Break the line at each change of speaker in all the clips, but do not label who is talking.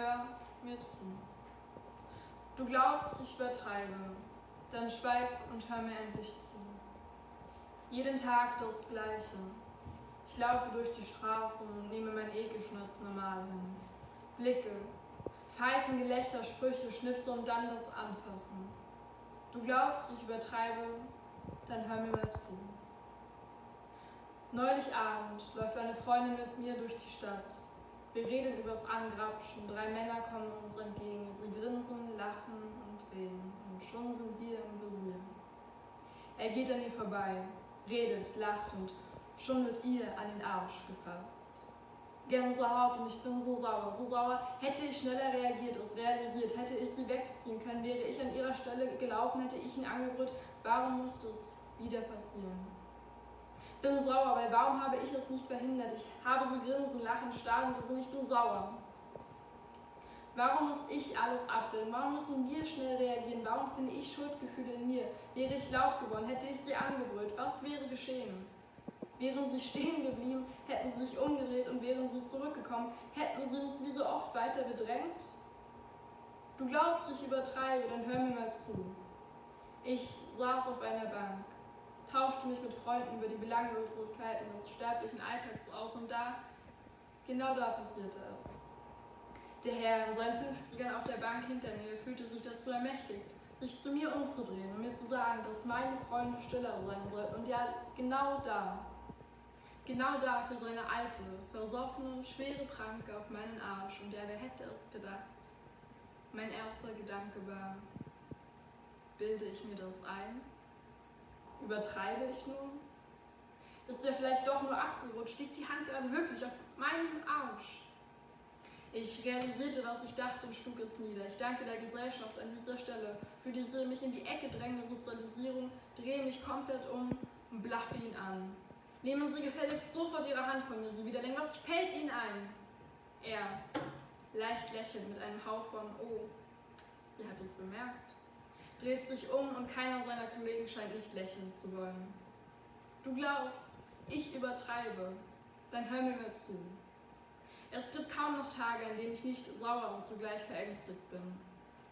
hör mir zu. Du glaubst, ich übertreibe, dann schweig und hör mir endlich zu. Jeden Tag das Gleiche. Ich laufe durch die Straßen und nehme mein Ekelschnitz normal hin. Blicke, Pfeifen, Gelächter, Sprüche, Schnipse und dann das Anfassen. Du glaubst, ich übertreibe, dann hör mir mal zu. Neulich Abend läuft eine Freundin mit mir durch die Stadt. Wir reden übers Angrapschen, drei Männer kommen uns entgegen. Sie grinsen, lachen und reden. Und schon sind wir im Visier. Er geht an ihr vorbei, redet, lacht und schon wird ihr an den Arsch gefasst. Gänsehaut und ich bin so sauer, so sauer. Hätte ich schneller reagiert, es realisiert, hätte ich sie wegziehen können, wäre ich an ihrer Stelle gelaufen, hätte ich ihn angebrüllt. Warum musste es wieder passieren? Bin sauer, weil warum habe ich es nicht verhindert? Ich habe sie grinsen, lachen, starren gesehen, ich bin sauer. Warum muss ich alles abbilden? Warum müssen wir schnell reagieren? Warum finde ich Schuldgefühle in mir? Wäre ich laut geworden, hätte ich sie angebrüllt, was wäre geschehen? Wären sie stehen geblieben, hätten sie sich umgedreht und wären sie zurückgekommen, hätten sie uns wie so oft weiter bedrängt? Du glaubst, ich übertreibe, dann hör mir mal zu. Ich saß auf einer Bank Freunden über die Belanglosigkeiten des sterblichen Alltags aus und da, genau da passierte es. Der Herr in seinen 50ern auf der Bank hinter mir fühlte sich dazu ermächtigt, sich zu mir umzudrehen und mir zu sagen, dass meine Freunde stiller sein sollten. Und ja, genau da, genau da für seine alte, versoffene, schwere Pranke auf meinen Arsch. Und ja, wer hätte es gedacht? Mein erster Gedanke war, bilde ich mir das ein? Übertreibe ich nun? Ist er vielleicht doch nur abgerutscht? Liegt die Hand gerade wirklich auf meinem Arsch? Ich realisierte, was ich dachte und schlug es nieder. Ich danke der Gesellschaft an dieser Stelle für diese mich in die Ecke drängende Sozialisierung, drehe mich komplett um und blaffe ihn an. Nehmen Sie gefälligst sofort Ihre Hand von mir, Sie widerlegen. Was fällt Ihnen ein? Er, leicht lächelnd mit einem Hauch von Oh, sie hat es bemerkt dreht sich um und keiner seiner Kollegen scheint nicht lächeln zu wollen. Du glaubst, ich übertreibe, dann hör mir mal zu. Es gibt kaum noch Tage, an denen ich nicht sauer und zugleich verängstigt bin.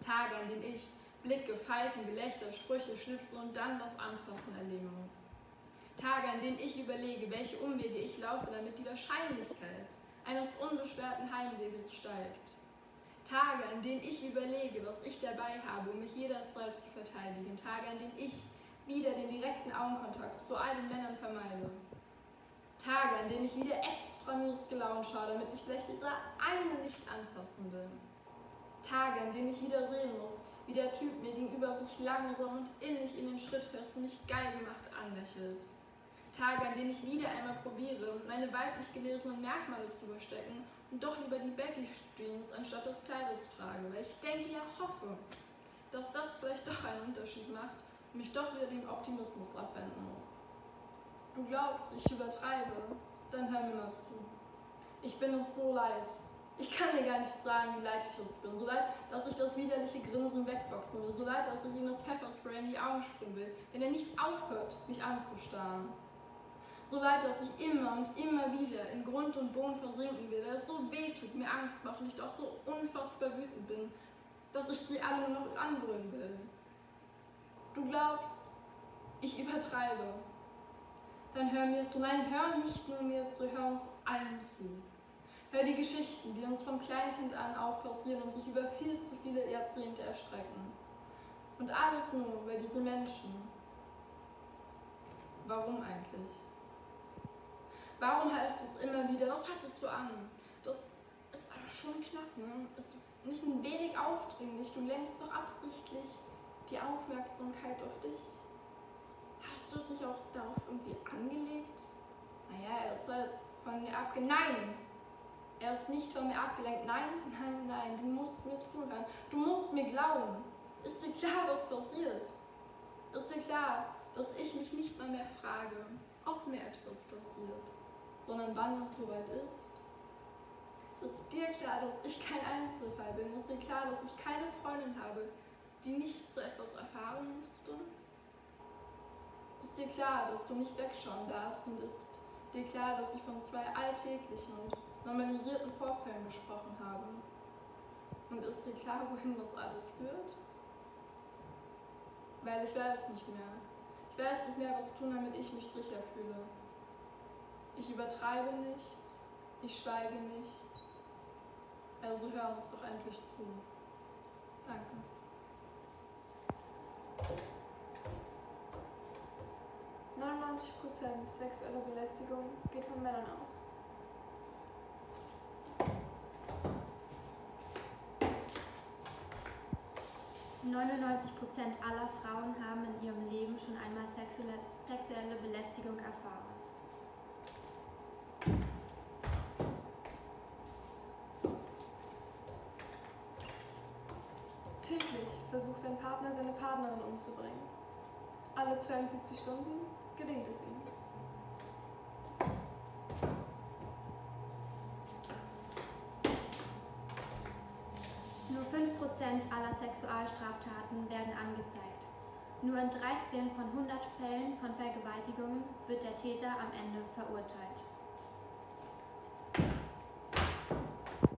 Tage, an denen ich Blicke, Pfeifen, Gelächter, Sprüche, Schnipse und dann das Anfassen erleben muss. Tage, an denen ich überlege, welche Umwege ich laufe, damit die Wahrscheinlichkeit eines unbeschwerten Heimweges steigt. Tage, an denen ich überlege, was ich dabei habe, um mich jederzeit zu verteidigen. Tage, an denen ich wieder den direkten Augenkontakt zu allen Männern vermeide. Tage, an denen ich wieder extra mies gelaunt schaue, damit mich vielleicht dieser eine nicht anfassen will. Tage, an denen ich wieder sehen muss, wie der Typ mir gegenüber sich langsam und innig in den Schritt fest und mich geil gemacht anlächelt. Tage, an denen ich wieder einmal probiere, meine weiblich gelesenen Merkmale zu verstecken und doch lieber die Baggy Jeans anstatt des Kleides trage, weil ich denke, ja hoffe, dass das vielleicht doch einen Unterschied macht und mich doch wieder dem Optimismus abwenden muss. Du glaubst, ich übertreibe, dann hör mir mal zu. Ich bin es so leid. Ich kann dir gar nicht sagen, wie leid ich es bin. So leid, dass ich das widerliche Grinsen wegboxen will. So leid, dass ich ihm das Pfefferspray in die Augen sprühen will, wenn er nicht aufhört, mich anzustarren. So leid, dass ich immer und immer wieder in Grund und Boden versinken will, weil es so weh tut, mir Angst macht und ich doch so unfassbar wütend bin, dass ich sie alle nur noch anbrüllen will. Du glaubst, ich übertreibe. Dann hör mir zu. Nein, hör nicht nur mir zu, hör uns allen zu. Hör die Geschichten, die uns vom Kleinkind an auf passieren und sich über viel zu viele Jahrzehnte erstrecken. Und alles nur, weil diese Menschen. Warum eigentlich? Warum heißt es immer wieder, was hattest du an? Das ist aber schon knapp, ne? Es ist nicht ein wenig aufdringlich. Du lenkst doch absichtlich die Aufmerksamkeit auf dich. Hast du es nicht auch darauf irgendwie angelegt? Naja, er ist halt von mir abgelenkt. Nein! Er ist nicht von mir abgelenkt. Nein, nein, nein, du musst mir zuhören. Du musst mir glauben. Ist dir klar, was passiert? Ist dir klar, dass ich mich nicht mal mehr frage, ob mir etwas passiert? Sondern wann es soweit ist. Ist dir klar, dass ich kein Einzelfall bin? Ist dir klar, dass ich keine Freundin habe, die nicht so etwas erfahren musste? Ist dir klar, dass du nicht wegschauen darfst und ist dir klar, dass ich von zwei alltäglichen und normalisierten Vorfällen gesprochen habe? klar, wohin das alles führt? Weil ich weiß nicht mehr. Ich weiß nicht mehr, was tun, damit ich mich sicher fühle. Ich übertreibe nicht, ich schweige nicht. Also hör uns doch endlich zu. Danke.
Prozent sexueller Belästigung geht von Männern aus.
99 Prozent aller Frauen haben in ihrem Leben schon einmal sexuelle, sexuelle Belästigung erfahren.
Täglich versucht ein Partner seine Partnerin umzubringen. Alle 72 Stunden gelingt es ihm.
Nur 5% aller Sexualstraftaten werden angezeigt. Nur in 13 von 100 Fällen von Vergewaltigungen wird der Täter am Ende verurteilt.